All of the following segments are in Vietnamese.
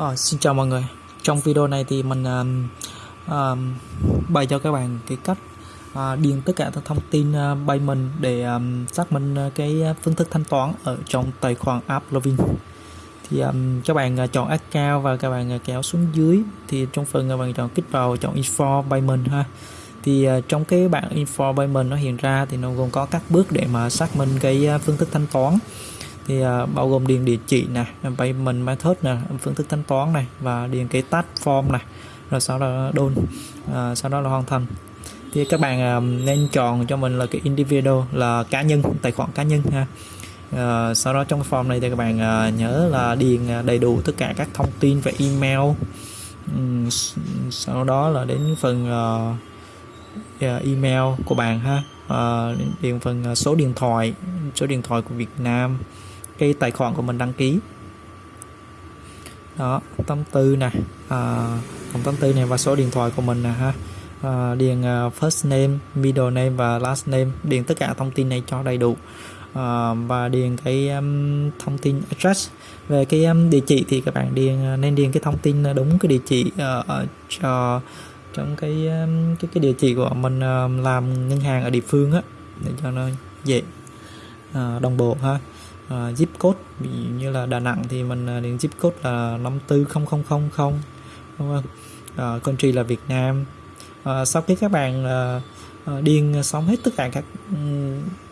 À, xin chào mọi người. Trong video này thì mình um, um, bày cho các bạn cái cách uh, điền tất cả các thông tin ờ, uh, payment để um, xác minh uh, cái phương thức thanh toán ở trong tài khoản app Lovin. Thì um, các bạn uh, chọn account và các bạn uh, kéo xuống dưới. Thì trong phần các bạn chọn kích vào chọn info payment ha. Thì uh, trong cái bảng info payment nó hiện ra thì nó gồm có các bước để mà xác minh cái uh, phương thức thanh toán thì uh, à, bao gồm điền địa chỉ này payment method nè phương thức thanh toán này và điền cái task form này rồi sau đó đôn uh, sau đó là hoàn thành. Thì các bạn uh, nên chọn cho mình là cái individual là cá nhân tài khoản cá nhân ha. Uh, sau đó trong form này thì các bạn uh, nhớ là điền đầy đủ tất cả các thông tin về email. Um, sau đó là đến phần uh, email của bạn ha. Uh, điền phần số điện thoại số điện thoại của Việt Nam cái tài khoản của mình đăng ký. Đó 84 nè. À, 84 này và số điện thoại của mình nè ha. À, điền uh, first name middle name và last name. Điền tất cả thông tin này cho đầy đủ. À, và điền cái um, thông tin address. Về cái um, địa chỉ thì các bạn điền à, nên điền cái thông tin à, đúng cái địa chỉ uh, cho trong cái um, cái cái địa chỉ của mình uh, làm ngân hàng ở địa phương á để cho nó dễ uh, đồng bộ ha uh, zip code. Ví dụ như là Đà Nẵng thì mình ờ, uh, điền zip code là 540000 đúng không? Uh, country là Việt Nam. Uh, sau khi các bạn uh, uh, điền xong hết tất cả các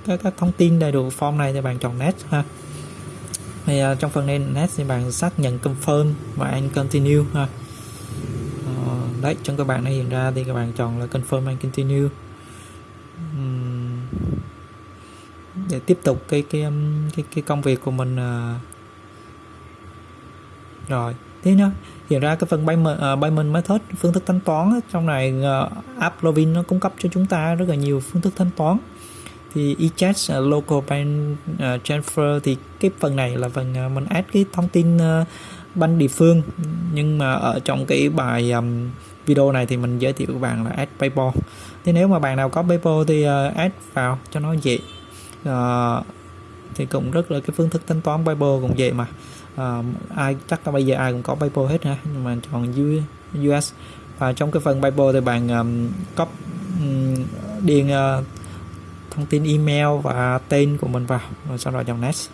các, các thông tin đầy đủ form này thì bạn chọn next ha. Thì uh, trong phần này next thì bạn xác nhận confirm và anh continue ha. Uh, đấy trong các bạn này hiện ra thì các bạn chọn là confirm and continue. Um, để tiếp tục cái cái um, cái cái công việc của mình ờ. rồi thế nhá. Hiện ra cái phần payment, uh, payment method phương thức thanh toán trong này uh, app Lovin nó cung cấp cho chúng ta rất là nhiều phương thức thanh toán. Thì eChat uh, local bank uh, transfer thì cái phần này là phần uh, mình add cái thông tin uh, banh địa phương. Nhưng mà ở trong cái bài um, video này thì mình giới thiệu các bạn là add PayPal. Thế nếu mà bạn nào có PayPal thì uh, add vào cho nó dễ à, thì cũng rất là cái phương thức thanh toán PayPal cũng vậy mà. À, ai chắc là bây giờ ai cũng có PayPal hết ha nhưng mà chọn US và trong cái phần PayPal thì bạn um, copy um, điền uh, thông tin email và tên của mình vào rồi sau đó chọn next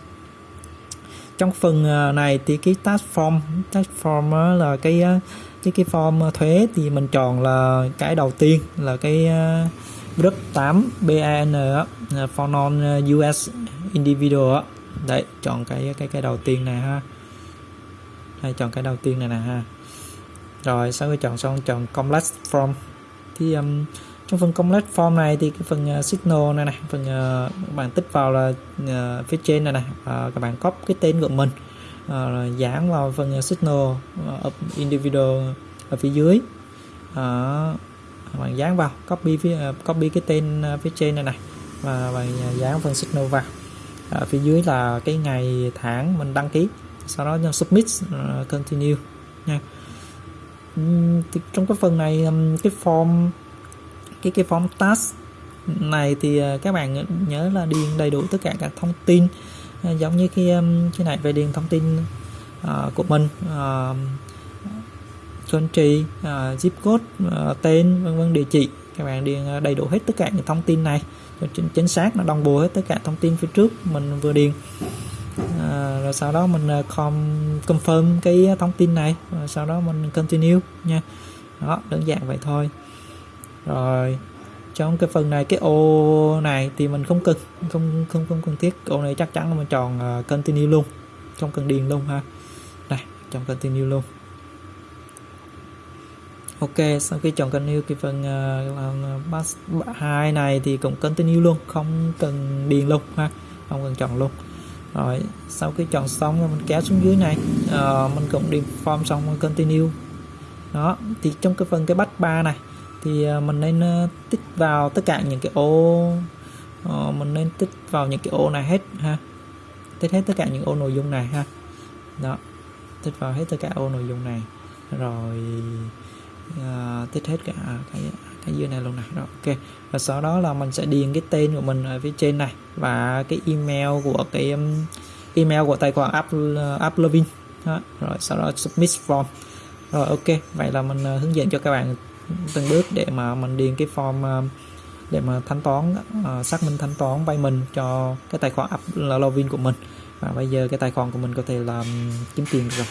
trong phần này thì cái tax form tax form là cái cái cái form thuế thì mình chọn là cái đầu tiên là cái group 8 BAN for non US uh, individual đấy chọn cái cái cái đầu tiên này ha. Hay chọn cái đầu tiên này nè ha. Rồi sau khi chọn xong chọn complex form. Thì um, trong phần complex form này thì cái phần uh, signal này này phần uh, bạn tích vào là uh, phía trên này này uh, các bạn copy cái tên của mình uh, dán vào phần uh, signal uh, individual ở phía dưới. Uh, bạn dán vào copy phía à, copy cái tên à, phía trên này này và bạn à, dán phần signal vào. Ở phía dưới là cái ngày tháng mình đăng ký sau đó submit uh, continue nha. Thì trong cái phần này cái form cái cái form task này thì các bạn nhớ là điền đầy đủ tất cả các thông tin giống như cái cái này về điền thông tin uh, của mình uh, country uh, à, zip code uh, tên vân vân địa chỉ. Các bạn điền à, đầy đủ hết tất cả những thông tin này. Chính, chính xác nó đồng bộ hết tất cả thông tin phía trước mình vừa điền. À, rồi sau đó mình confirm cái thông tin này. Rồi sau đó mình continue nha. Đó đơn giản vậy thôi. Rồi trong cái phần này cái ô này thì mình không cần không không không cần thiết. Ô này chắc chắn là mình chọn uh, continue luôn. Không cần điền luôn ha. Này chọn continue luôn ok sau khi chọn continue cái phần uh, hai này thì cũng continue luôn không cần điền luôn ha không cần chọn luôn. Rồi sau khi chọn xong rồi mình kéo xuống dưới này uh, mình cũng điền form xong continue. Đó thì trong cái phần cái bắt ba này thì uh, mình nên uh, tích vào tất cả những cái ô uh, mình nên tích vào những cái ô này hết ha. Tích hết tất cả những ô nội dung này ha. Đó tích vào hết tất cả ô nội dung này. Rồi uh, tích hết cả cái cái dưới này luôn này. Đó ok. Và sau đó là mình sẽ điền cái tên của mình ở phía trên này và cái email của cái um, email của tài khoản app uh, app login đó. rồi sau đó submit form. Rồi ok. Vậy là mình uh, hướng dẫn cho các bạn từng bước để mà mình điền cái form uh, để mà thanh toán uh, xác minh thanh toán vay mình cho cái tài khoản app login của mình. Và bây giờ cái tài khoản của mình có thể làm kiếm tiền được rồi.